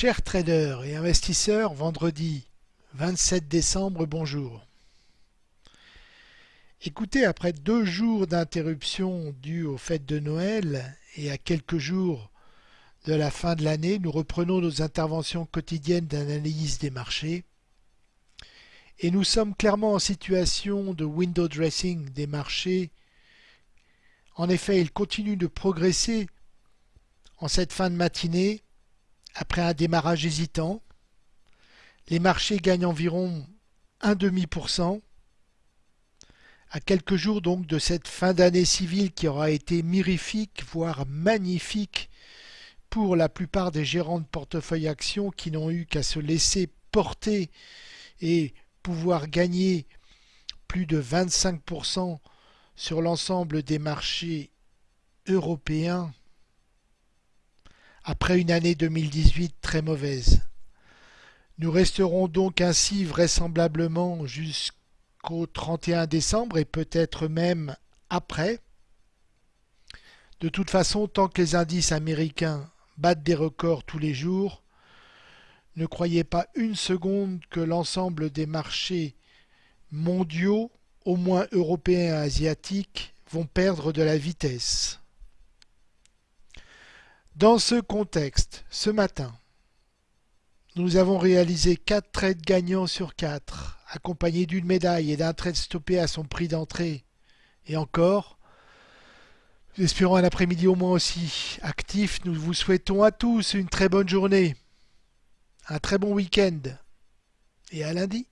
Chers traders et investisseurs, vendredi 27 décembre, bonjour. Écoutez, après deux jours d'interruption due aux fêtes de Noël et à quelques jours de la fin de l'année, nous reprenons nos interventions quotidiennes d'analyse des marchés. Et nous sommes clairement en situation de window dressing des marchés. En effet, ils continuent de progresser en cette fin de matinée après un démarrage hésitant, les marchés gagnent environ un demi pour cent. À quelques jours donc de cette fin d'année civile qui aura été mirifique, voire magnifique pour la plupart des gérants de portefeuille actions qui n'ont eu qu'à se laisser porter et pouvoir gagner plus de 25% sur l'ensemble des marchés européens après une année 2018 très mauvaise. Nous resterons donc ainsi vraisemblablement jusqu'au 31 décembre et peut-être même après. De toute façon, tant que les indices américains battent des records tous les jours, ne croyez pas une seconde que l'ensemble des marchés mondiaux, au moins européens et asiatiques, vont perdre de la vitesse. Dans ce contexte, ce matin, nous avons réalisé 4 trades gagnants sur 4, accompagnés d'une médaille et d'un trade stoppé à son prix d'entrée. Et encore, nous espérons un après-midi au moins aussi actif. Nous vous souhaitons à tous une très bonne journée, un très bon week-end et à lundi.